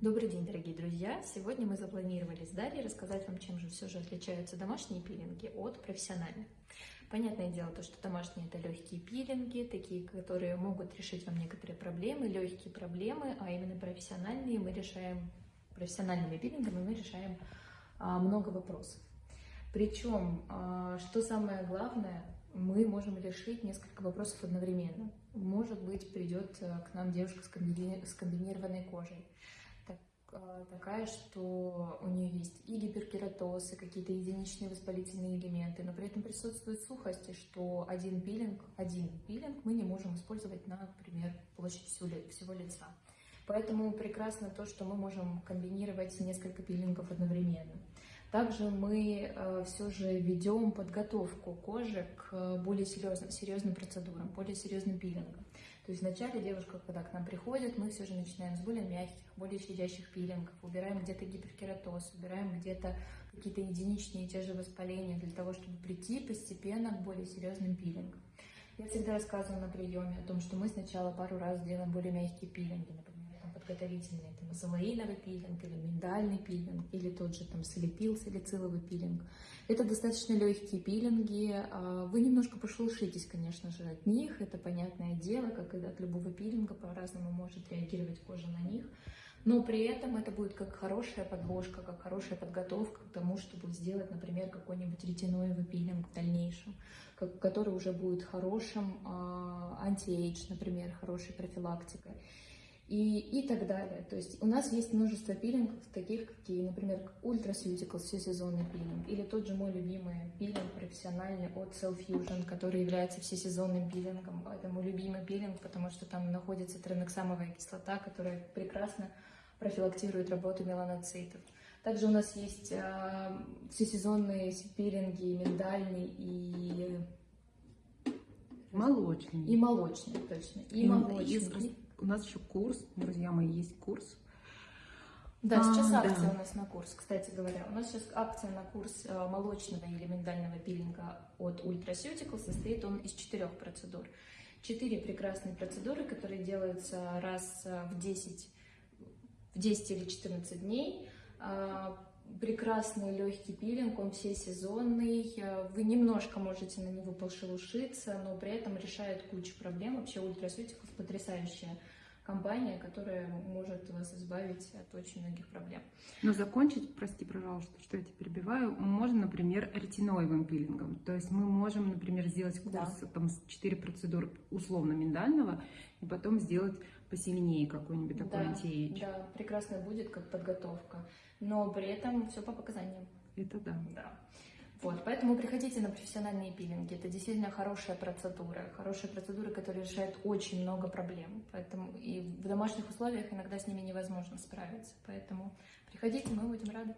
Добрый день, дорогие друзья! Сегодня мы запланировали с Дарьей рассказать вам, чем же все же отличаются домашние пилинги от профессиональных. Понятное дело, то, что домашние это легкие пилинги, такие, которые могут решить вам некоторые проблемы, легкие проблемы, а именно профессиональные мы решаем, профессиональными пилингами мы решаем а, много вопросов. Причем, а, что самое главное, мы можем решить несколько вопросов одновременно. Может быть, придет э, к нам девушка с комбинированной кожей такая, что у нее есть и гиперкератоз, и какие-то единичные воспалительные элементы, но при этом присутствует сухость, и что один пилинг, один пилинг мы не можем использовать на, например, площадь всего лица. Поэтому прекрасно то, что мы можем комбинировать несколько пилингов одновременно. Также мы э, все же ведем подготовку кожи к более серьезным, серьезным процедурам, более серьезным пилингам. То есть вначале девушка, когда к нам приходит, мы все же начинаем с более мягких, более щадящих пилингов, убираем где-то гиперкератоз, убираем где-то какие-то единичные те же воспаления для того, чтобы прийти постепенно к более серьезным пилингам. Я всегда рассказываю на приеме о том, что мы сначала пару раз делаем более мягкие пилинги, например, подготовительный, там, золоиновый пилинг или миндальный пилинг, или тот же там салипил, салициловый пилинг. Это достаточно легкие пилинги, а, вы немножко пошелушитесь, конечно же, от них, это понятное дело, как и от любого пилинга, по-разному может реагировать кожа на них, но при этом это будет как хорошая подложка, как хорошая подготовка к тому, чтобы сделать, например, какой-нибудь ретиноевый пилинг в дальнейшем, который уже будет хорошим а, anti-age, например, хорошей профилактикой и, и так далее. То есть у нас есть множество пилингов, таких какие, например, Ultraceuticals, всесезонный пилинг, или тот же мой любимый пилинг профессиональный от Cell Fusion, который является всесезонным пилингом. Это мой любимый пилинг, потому что там находится транексамовая кислота, которая прекрасно профилактирует работу меланоцитов. Также у нас есть э, всесезонные пилинги, миндальный и... Молочный. И молочный, точно. И, и молочный у нас еще курс, друзья мои, есть курс. Да, сейчас а, акция да. у нас на курс, кстати говоря. У нас сейчас акция на курс э, молочного или миндального пилинга от Ultraceutical. Состоит он из четырех процедур. Четыре прекрасные процедуры, которые делаются раз э, в 10, в 10 или 14 дней. Прекрасный легкий пилинг, он все сезонный. Э, вы немножко можете на него пошелушиться, но при этом решает кучу проблем. Вообще Ultraceutical потрясающая компания, которая может вас избавить от очень многих проблем. Но закончить, прости, пожалуйста, что я тебя перебиваю, можно, например, ретиноевым пилингом. То есть мы можем, например, сделать курс да. там, с 4 процедур условно миндального, и потом сделать посильнее какой-нибудь такой да, анти Да, прекрасно будет как подготовка, но при этом все по показаниям. Это да. Да. Вот, поэтому приходите на профессиональные пилинги. Это действительно хорошая процедура. Хорошая процедура, которая решает очень много проблем. Поэтому и в домашних условиях иногда с ними невозможно справиться. Поэтому приходите, мы будем рады.